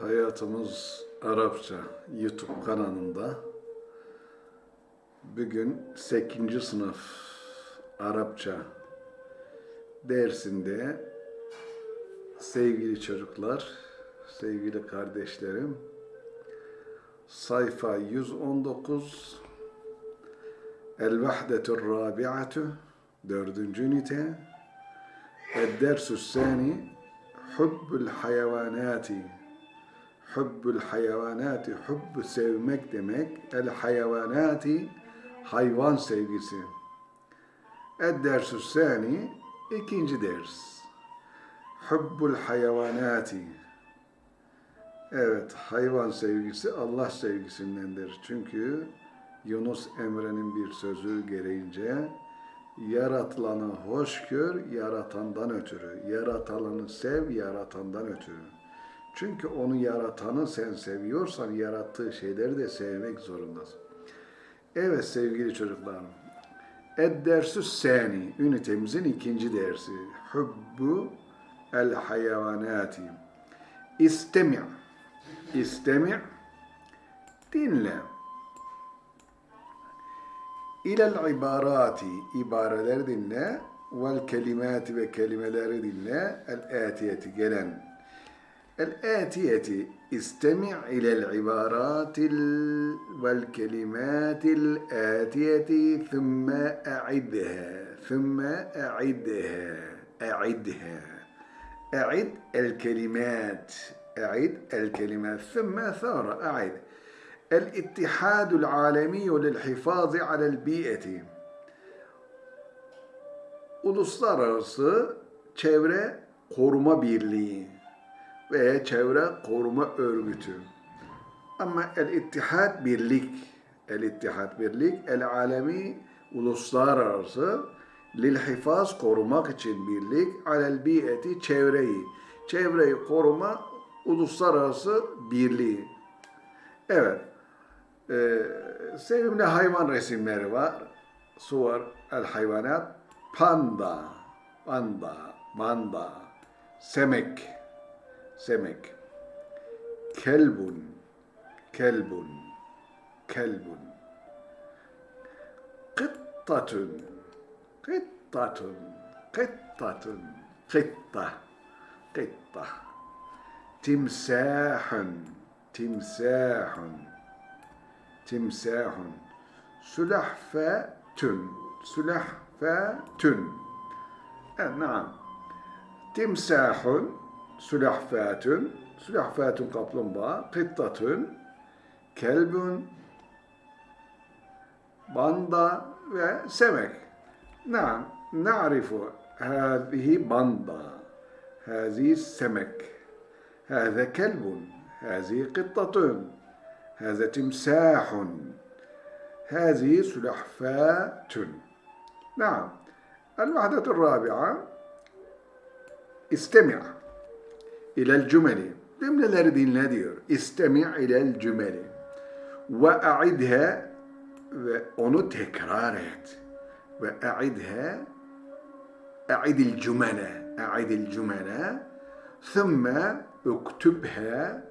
Hayatımız Arapça YouTube kanalında bugün 8. sınıf Arapça dersinde sevgili çocuklar, sevgili kardeşlerim sayfa 119 El Vahdetur Rabi'atu dördüncü ünite El-Dersü Sani Hubbul Hayvanati Hubbul hayvanati, hubbu sevmek demek. El hayvanati, hayvan sevgisi. El dersü sani, ikinci ders. Hubbul hayvanati. Evet, hayvan sevgisi Allah sevgisindendir. Çünkü Yunus Emre'nin bir sözü gereğince yaratılanı hoş gör, yaratandan ötürü. Yaratılanı sev, yaratandan ötürü. Çünkü onu yaratanı sen seviyorsan yarattığı şeyleri de sevmek zorundasın. Evet sevgili çocuklarım. Ed-dersü sani, ünitemizin ikinci dersi. Hubbu el hayvanati. İstemi' İstemi' dinle. İlel ibarati, ibareler dinle. Vel kelimati ve kelimeleri dinle. El-atiyeti, gelen الآتية استمع إلى العبارات والكلمات الآتية ثم أعدها. ثم أعدها. أعدها. أعد الكلمات. أعد الكلمات. ثم ثار. أعد. الاتحاد العالمي للحفاظ على البيئة. Uluslararası Çevre Koruma Birliği. Ve Çevre Koruma Örgütü. Ama El-İttihad Birlik, El-İttihad Birlik, El-Alemi Uluslararası Lil-Hifaz korumak için birlik, alel biyeti çevreyi, çevreyi koruma uluslararası birliği. Evet, ee, sevimli hayvan resimleri var. Suvar el hayvanat, panda, panda, manda, semek, semek. Kelbun, kelbun, kelbun. Kıttatun, kıttatun, kıttatun, kıtta, kıtta. Timsahun, timsahun, timsahun. Sülahfetun, sülahfetun. Evet, naam. Timsahun, sülahfatun, sülahfatun kaplumbağa, kıttatun, kelbun, banda ve. Naam, na'rifu هذه banda, هذه السمك هذا كلب هذه قطة هذا تمساح هذه سلحفاة نعم الوحدة الرابعة استمع ilel cümeli. Cümleleri dinle diyor. İstemi' ilel cümeli. Ve a'idhe ve onu tekrar et. Ve a'idhe a'idil cümele. A'idil cümele. Thumma uktubha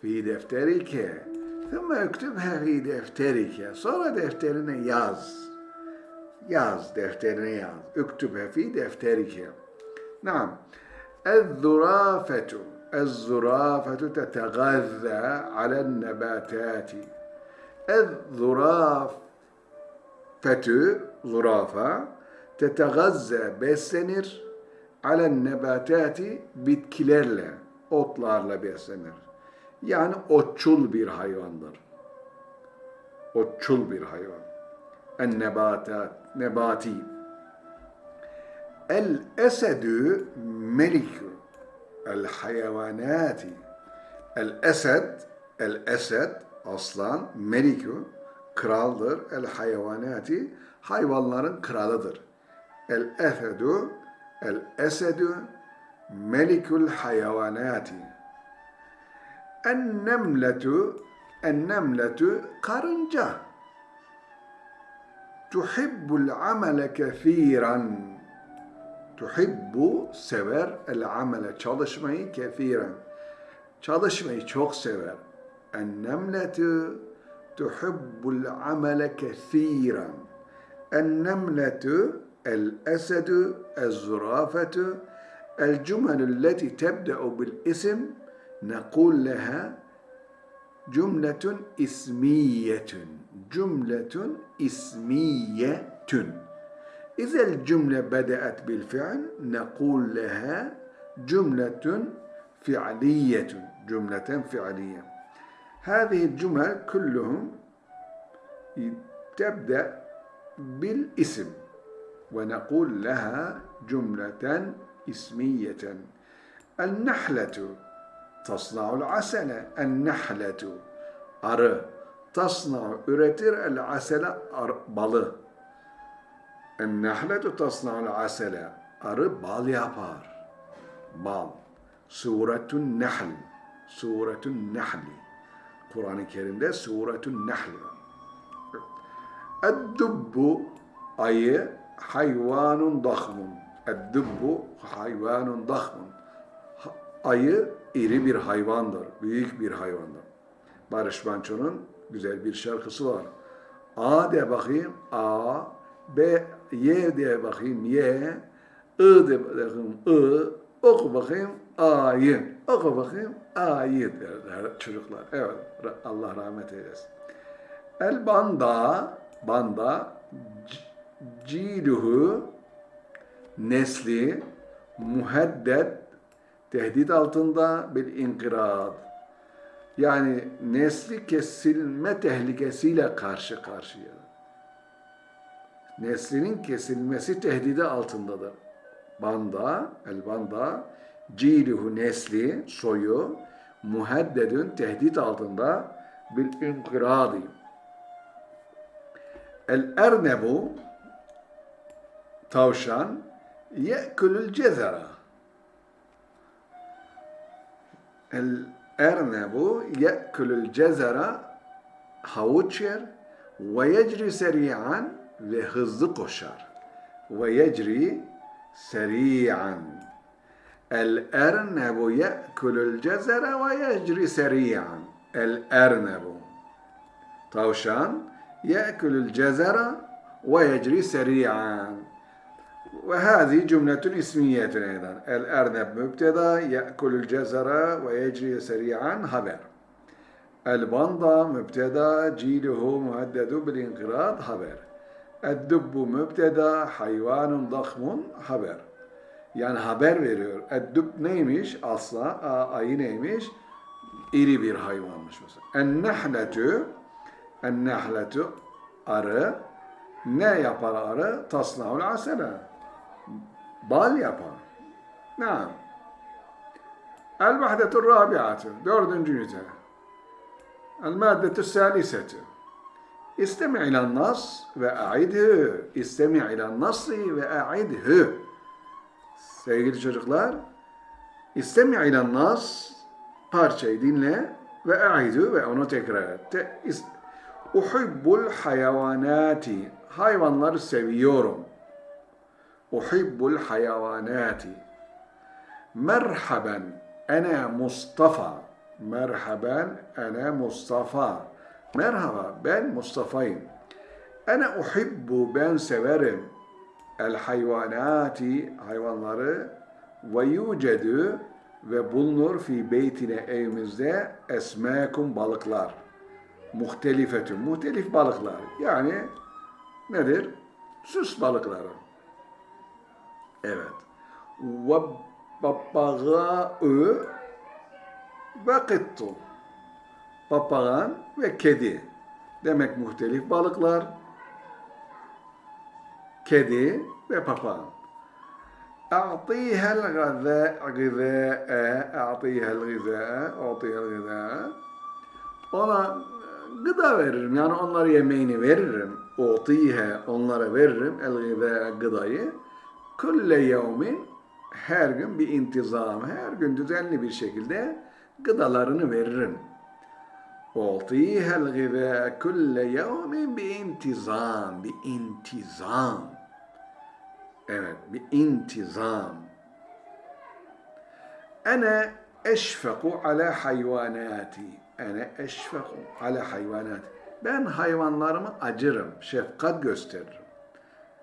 fi defterike. Thumma uktubha fi defterike. Sonra defterine yaz. Yaz, defterine yaz. Uktubha fi defterike. Naam. الذرافة الزرافة تتغذى على النباتات الزرافة zurafa tetegazze beslenir alen nebatati bitkilerle, otlarla beslenir. Yani otçul bir hayvandır. Otçul bir hayvan. En nebatat, nebati. El esedü melikü el hayvanati. El esed, el esed aslan, melikü kraldır. El hayvanati hayvanların kralıdır. El esedü el esedü melikül hayvanati. En nemletu en nemletu karınca. Tuhibbul amele kethiran tuhibbu sever el amele çalışmayı kefiren. Çalışmayı çok sever. En nemletu tuhibbul amele kefiren. En nemletu el esedu el zurafetu el cümelü leti tebde'u bil isim nekul leha cümletun ismiyetün. Cümletun ismiyetün. إذا الجملة بدأت بالفعل نقول لها جملة فعلية جملة فعلية هذه الجمل كلهم تبدأ بالاسم ونقول لها جملة اسمية النحلة تصنع العسل النحلة arı تصنع üretir el asele balı Ennehletu tasna'ul asele. Arı bal yapar. Bal. Suretun Nahl. Suretun Nahli. Kur'an-ı Kerim'de Suretun var. Eddubbu ayı hayvanun dahmun. Eddubbu hayvanun dahmun. Ayı iri bir hayvandır. Büyük bir hayvandır. Barış Manço'nun güzel bir şarkısı var. A de bakayım. A. B. Y diye bakayım. Y. I de bakayım. I. Oku bakayım. A'yı. Oku bakayım. A'yı derler çocuklar. Evet. Allah rahmet eylesin. El banda. Banda. Ciluhu. Nesli. Muheddet. Tehdit altında bir inkirad. Yani nesli kesilme tehlikesiyle karşı karşıya. Neslinin kesilmesi tehdidi altındadır. Banda, el banda, ciluhu nesli, soyu, muheddedün tehdit altında bil inkiradi. El ernebu, tavşan, ye'kulul cezera. El ernebu ye'kulul cezera havuç yer ve yecri seri'an ve hızlı koşar. Ve yecri seri'an. El ernebu ye'kulul cezera ve yecri seri'an. El ernebu. Tavşan ye'kulul cezera ve yecri seri'an. وهذه جملة اسمية أيضا الأرنب مبتدا يأكل الجزر ويجري سريعا خبر البندا مبتدا جيله مهدد بالانقراض خبر Eddübbü mübteda hayvanun dahmun haber. Yani haber veriyor. Eddüb neymiş? Asla ayı neymiş? İri bir hayvanmış mesela. Ennehletü Ennehletü arı ne yapar arı? Tasnavul asele. Bal yapar. Ne? El vahdetur rabiatü. Dördüncü ünite. El maddetü salisetü. İstemi ilen nas ve a'idhü. İstemi ilen nasri ve a'idhü. Sevgili çocuklar, istemi ilen nas parçayı dinle ve a'idhü ve onu tekrar et. Uhibbul hayvanati. Hayvanları seviyorum. Uhibbul hayvanati. Merhaben. Ene Mustafa. Merhaben. Ene Mustafa. Merhaba ben Mustafa'yım. Ene uhibbu ben severim el hayvanati hayvanları ve yucedu ve bulunur fi beytine evimizde esmekum balıklar. Muhtelifetün, muhtelif balıklar. Yani nedir? Süs balıkları. Evet. Ve papagâ'ı ve kıttu papağan ve kedi. Demek muhtelif balıklar, kedi ve papağan. أعطيها الغذاء غذاء أعطيها الغذاء أعطيها الغذاء ona gıda veririm. Yani onlara yemeğini veririm. Utihe onlara veririm. El gıda gıdayı. Kulle yevmin her gün bir intizam, her gün düzenli bir şekilde gıdalarını veririm. أعطيها الغذاء كل يوم بانتظام بانتظام Evet, bir intizam. Ene eşfeku ala hayvanati. Ene eşfeku ala hayvanati. Ben hayvanlarıma acırım, şefkat gösteririm.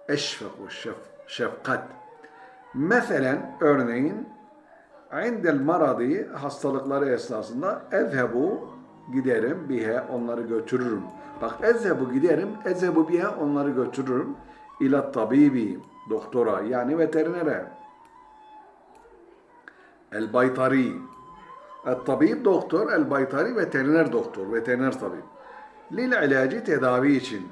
Eşfeku, şef, şefkat. Mesela örneğin indel maradi hastalıkları esnasında ezhebu giderim bihe onları götürürüm. Bak ezhebu giderim, ezhebu bihe onları götürürüm. İla tabibi, doktora yani veterinere. El baytari. El tabib doktor, el baytari veteriner doktor, veteriner tabip. Lil ilacı tedavi için.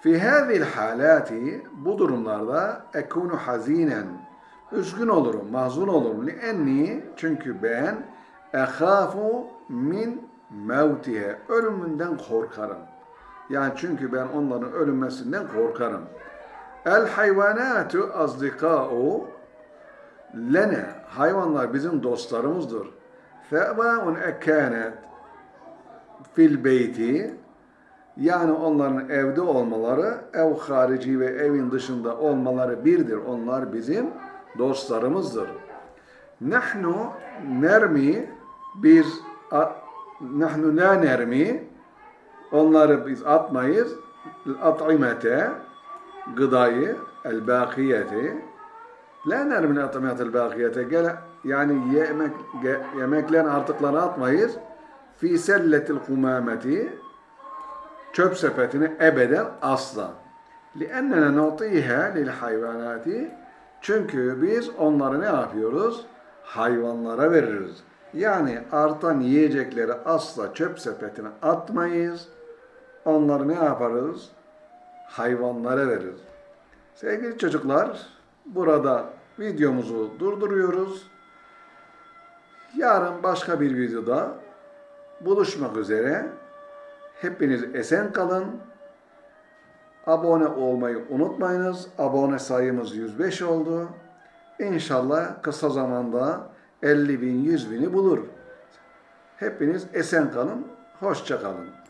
Fi hâzil halâti bu durumlarda ekunu hazinen üzgün olurum, mahzun olurum. Lienni çünkü ben ehâfu min mevtihe ölümünden korkarım. Yani çünkü ben onların ölünmesinden korkarım. El hayvanatu azdikâ'u lene hayvanlar bizim dostlarımızdır. Fe'bâun ekânet fil beyti yani onların evde olmaları, ev harici ve evin dışında olmaları birdir. Onlar bizim dostlarımızdır. Nahnu nermi biz a- nahnu la nermi onları biz atmayız at'imete gıdayı el bakiyeti la nermi at'imete el bakiyete gele yani yemek ge- yemeklerin artıklarını atmayız fi selletil kumameti çöp sepetine ebeden asla. لِأَنَّنَا نُعْطِيهَا لِلْحَيْوَانَاتِ Çünkü biz onları ne yapıyoruz? Hayvanlara veririz. Yani artan yiyecekleri asla çöp sepetine atmayız. Onları ne yaparız? Hayvanlara veririz. Sevgili çocuklar, burada videomuzu durduruyoruz. Yarın başka bir videoda buluşmak üzere. Hepiniz esen kalın. Abone olmayı unutmayınız. Abone sayımız 105 oldu. İnşallah kısa zamanda 50 bin, 100 bini bulur. Hepiniz esen kalın. Hoşça kalın.